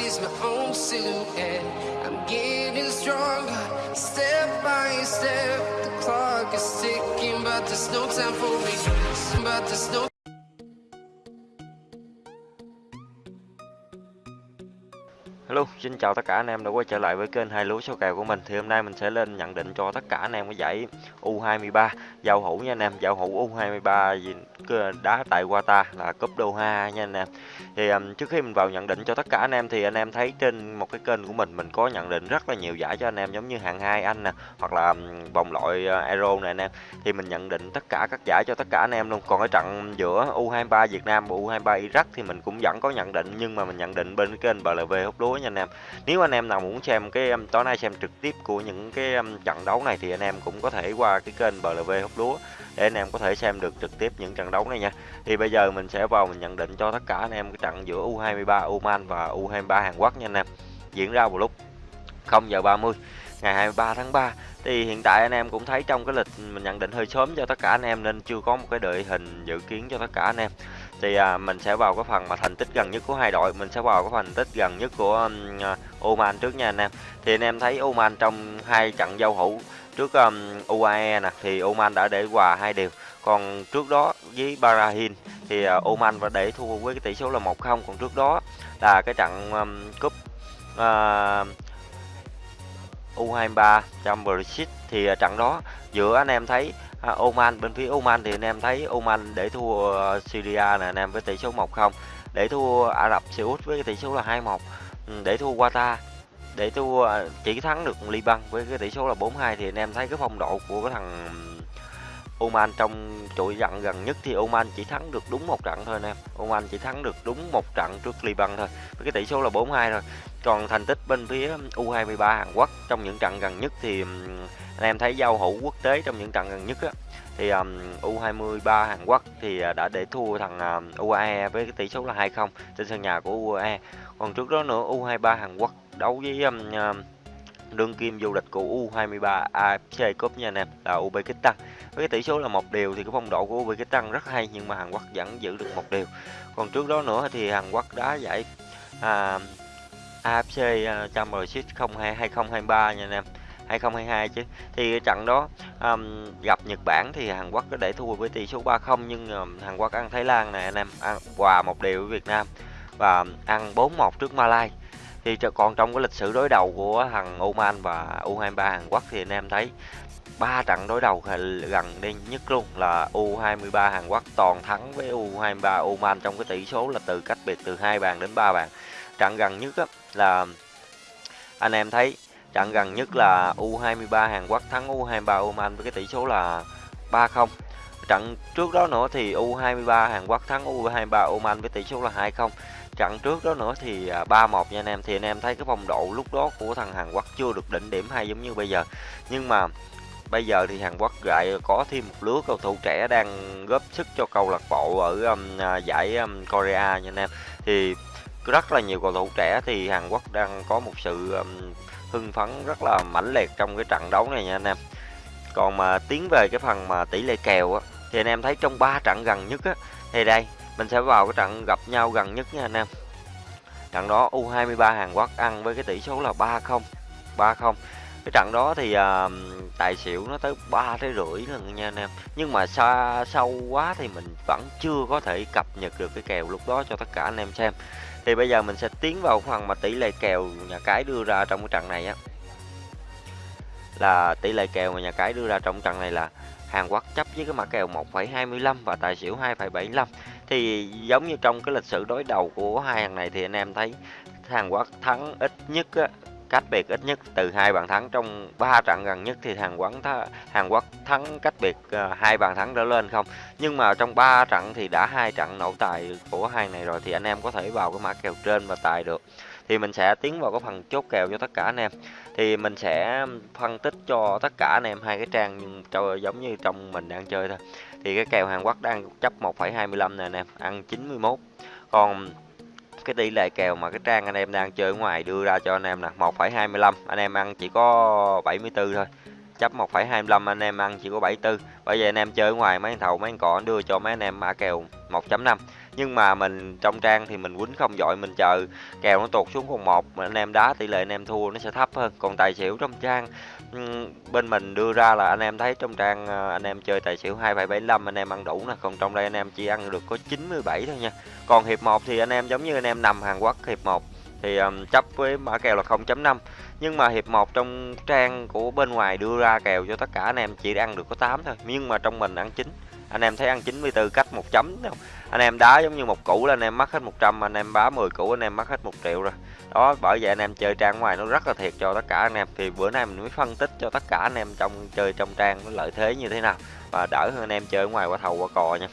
sees my own silhouette. I'm getting stronger, step by step. The clock is ticking, but there's no time for me. But there's no Hello, xin chào tất cả anh em đã quay trở lại với kênh hai lúa số kèo của mình. Thì hôm nay mình sẽ lên nhận định cho tất cả anh em cái giải U23 giao hữu nha anh em, giao hữu U23 gì đá tại Qatar là cúp Doha nha anh em. Thì um, trước khi mình vào nhận định cho tất cả anh em thì anh em thấy trên một cái kênh của mình mình có nhận định rất là nhiều giải cho anh em giống như hạng hai anh nè, hoặc là um, vòng loại ờ, Euro này anh em. Thì mình nhận định tất cả các giải cho tất cả anh em luôn. Còn cái trận giữa U23 Việt Nam và U23 Iraq thì mình cũng vẫn có nhận định nhưng mà mình nhận định bên cái kênh BLV hút lúa nha anh em. Nếu anh em nào muốn xem cái um, tối nay xem trực tiếp của những cái um, trận đấu này thì anh em cũng có thể qua cái kênh BLV hút lúa để anh em có thể xem được trực tiếp những trận đấu này nha. Thì bây giờ mình sẽ vào mình nhận định cho tất cả anh em cái trận giữa U23 Oman và U23 Hàn Quốc nha anh em. Diễn ra vào lúc 0 giờ 30 ngày 23 tháng 3 thì hiện tại anh em cũng thấy trong cái lịch mình nhận định hơi sớm cho tất cả anh em nên chưa có một cái đội hình dự kiến cho tất cả anh em thì à, mình sẽ vào cái phần mà thành tích gần nhất của hai đội. Mình sẽ vào cái phần tích gần nhất của um, Oman trước nha anh em. Thì anh em thấy Oman trong hai trận giao hữu trước um, UAE nè thì Oman đã để hòa hai đều. Còn trước đó với Bahrain thì uh, Oman và để thua với cái tỷ số là 1-0 còn trước đó là cái trận um, cúp uh, U23 Championship thì uh, trận đó giữa anh em thấy à, Oman bên phía Oman thì anh em thấy Oman để thua ờ, Syria nè anh em với tỷ số 1-0 để thua Ả Rập Xê Út với cái tỷ số là 2-1 ừ, để thua Qatar để thua ờ, chỉ thắng được Liban với cái tỷ số là 4-2 thì anh em thấy cái phong độ của cái thằng Oman trong chuỗi trận gần nhất thì Oman chỉ thắng được đúng một trận thôi anh em Oman chỉ thắng được đúng một trận trước Liban thôi với cái tỷ số là 4-2 rồi còn thành tích bên phía um, U23 Hàn Quốc trong những trận gần nhất thì um, anh em thấy giao hữu quốc tế trong những trận gần nhất á, thì um, U23 Hàn Quốc thì à, đã để thua thằng à, um, UAE với cái tỷ số là 2-0 trên sân nhà của UAE. Còn trước đó nữa U23 Hàn Quốc đấu với um, um, đương kim vô địch của U23 AFC Cup nha anh em là Uzbekistan. Với cái tỷ số là một điều thì cái phong độ của Uzbekistan rất hay nhưng mà Hàn Quốc vẫn giữ được một điều. Còn trước đó nữa thì Hàn Quốc đá giải à, AFC Championship 02 2023 nha anh em. 2022 chứ thì trận đó um, gặp Nhật Bản thì Hàn Quốc có để thua với tỷ số 3-0 nhưng um, Hàn Quốc ăn Thái Lan này anh em ăn hòa một điều với Việt Nam và ăn 4-1 trước Malai thì còn trong cái lịch sử đối đầu của thằng Oman và U23 Hàn Quốc thì anh em thấy ba trận đối đầu gần đây nhất luôn là U23 Hàn Quốc toàn thắng với U23 Oman trong cái tỷ số là từ cách biệt từ hai bàn đến ba bàn trận gần nhất á, là anh em thấy Trận gần nhất là U23 Hàn Quốc thắng U23 Oman với cái tỷ số là 3-0. Trận trước đó nữa thì U23 Hàn Quốc thắng U23 Oman với tỷ số là 2-0. Trận trước đó nữa thì à, 3-1 nha anh em. Thì anh em thấy cái phong độ lúc đó của thằng Hàn Quốc chưa được đỉnh điểm hay giống như bây giờ. Nhưng mà bây giờ thì Hàn Quốc lại có thêm một lứa cầu thủ trẻ đang góp sức cho câu lạc bộ ở um, à, giải um, Korea nha anh em. Thì rất là nhiều cầu thủ trẻ thì Hàn Quốc đang có một sự um, hưng phấn rất là mãnh liệt trong cái trận đấu này nha anh em còn mà tiến về cái phần mà tỷ lệ kèo á thì anh em thấy trong ba trận gần nhất á thì đây mình sẽ vào cái trận gặp nhau gần nhất nha anh em trận đó U23 Hàn Quốc ăn với cái tỷ số là 3-0 3-0 cái trận đó thì uh, tài xỉu nó tới ba tới rưỡi lần nha anh em. Nhưng mà xa sâu quá thì mình vẫn chưa có thể cập nhật được cái kèo lúc đó cho tất cả anh em xem. Thì bây giờ mình sẽ tiến vào phần mà tỷ lệ kèo nhà cái đưa ra trong cái trận này á. Là tỷ lệ kèo mà nhà cái đưa ra trong trận này là Hàn Quốc chấp với cái mã kèo 1,25 và tài xỉu 2,75 thì giống như trong cái lịch sử đối đầu của hai hàng này thì anh em thấy Hàn Quốc thắng ít nhất á, cách biệt ít nhất từ hai bàn thắng trong ba trận gần nhất thì Hàn Quốc th Hàn Quốc thắng cách biệt ờ, hai bàn thắng trở lên không? Nhưng mà trong ba trận thì đã hai trận nổ tài của hai này rồi thì anh em có thể vào cái mã kèo trên và tài được. Thì mình sẽ tiến vào cái phần chốt kèo cho tất cả anh em. Thì mình sẽ phân tích cho tất cả anh em hai cái trang nhưng cho giống như trong mình đang chơi thôi. Thì cái kèo Hàn Quốc đang chấp 1,25 nè anh em ăn 91 còn cái tỷ lệ kèo mà cái trang anh em đang chơi ở ngoài đưa ra cho anh em là 1,25 anh em ăn chỉ có 74 thôi. Chấp 1,25 anh em ăn chỉ có 74 bây giờ anh em chơi ở ngoài mấy thầu mấy cọ đưa cho mấy anh em mã kèo. 1.5 nhưng mà mình trong trang thì mình quýnh không giỏi mình chờ kèo nó tụt xuống còn một anh em đá tỷ lệ anh em thua nó sẽ thấp hơn. Còn tài xỉu trong trang bên mình đưa ra là anh em thấy trong trang ờ, anh em chơi tài xỉu 2775 anh em ăn đủ nè. Còn trong đây anh em chỉ ăn được có 97 thôi nha. Còn hiệp 1 thì anh em giống như anh em nằm Hàn Quốc hiệp 1 thì um, chấp với mã kèo là 0.5 nhưng mà hiệp 1 trong trang của bên ngoài đưa ra kèo cho tất cả anh em chỉ ăn được có 8 thôi. Nhưng mà trong mình ăn 9 anh em thấy ăn 94 cách một chấm không? Anh em đá giống như một củ là anh em mất hết 100 anh em bá 10 củ anh em mất hết một triệu rồi. Đó bởi vậy anh em chơi trang ngoài nó rất là thiệt cho tất cả anh em. Thì bữa nay mình mới phân tích cho tất cả anh em trong chơi trong trang nó lợi thế như thế nào và đỡ hơn anh em chơi ngoài qua thầu qua cò nha.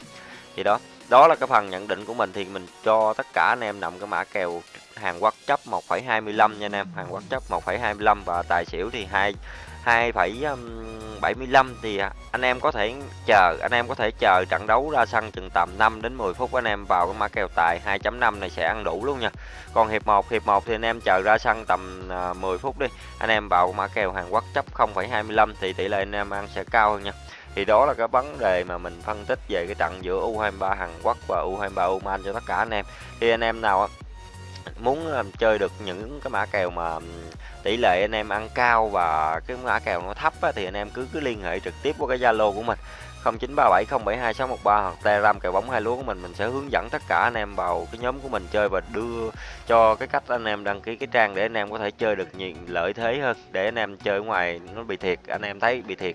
Thì đó đó là cái phần nhận định của mình. Thì mình cho tất cả anh em nằm cái mã kèo Hàn Quốc chấp 1,25 nha anh em. Hàn Quốc chấp 1,25 và tài xỉu thì 2 2,75 um, thì à, anh em có thể chờ anh em có thể chờ trận đấu ra sân chừng tầm 5 đến 10 phút anh em vào cái mã kèo tài 2.5 này sẽ ăn đủ luôn nha. Còn hiệp 1 hiệp 1 thì anh em chờ ra sân tầm à, 10 phút đi anh em vào mã kèo Hàn Quốc chấp 0,25 thì tỷ lệ anh em ăn sẽ cao hơn nha. Thì đó là cái vấn đề mà mình phân tích về cái trận giữa U23 Hàn Quốc và U23 Oman cho tất cả anh em. Thì anh em nào muốn chơi được những cái mã kèo mà tỷ lệ anh em ăn cao và cái mã kèo nó thấp á, thì anh em cứ cứ liên hệ trực tiếp qua cái Zalo của mình 0937072613 hoặc Telegram kèo bóng hai lúa của mình mình sẽ hướng dẫn tất cả anh em vào cái nhóm của mình chơi và đưa cho cái cách anh em đăng ký cái trang để anh em có thể chơi được nhiều lợi thế hơn để anh em chơi ngoài nó bị thiệt anh em thấy bị thiệt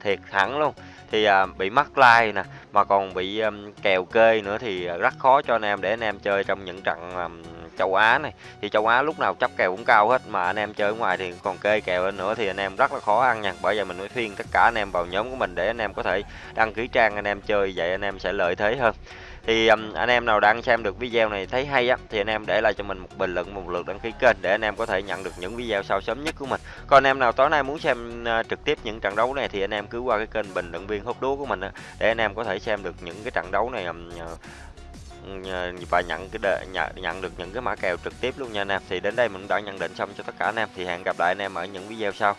thiệt thẳng luôn. Thì à, bị mắc like nè mà còn bị um, kèo kê nữa thì rất khó cho anh em để anh em chơi trong những trận um, châu Á này thì châu Á lúc nào chấp kèo cũng cao hết mà anh em chơi ở ngoài thì còn kê kèo lên nữa thì anh em rất là khó ăn nha bởi vậy mình mới khuyên tất cả anh em vào nhóm của mình để anh em có thể đăng ký trang anh em chơi vậy anh em sẽ lợi thế hơn thì um, anh em nào đang xem được video này thấy hay á thì anh em để lại cho mình một bình luận một lượt đăng ký kênh để anh em có thể nhận được những video sau sớm nhất của mình còn anh em nào tối nay muốn xem uh, trực tiếp những trận đấu này thì anh em cứ qua cái kênh bình luận viên hút đúa của mình á, để anh em có thể xem được những cái trận đấu này um, uh, và nhận cái đề, nhận, nhận được những cái mã kèo trực tiếp luôn nha anh em. Thì đến đây mình đã nhận định xong cho tất cả anh em. Thì hẹn gặp lại anh em ở những video sau.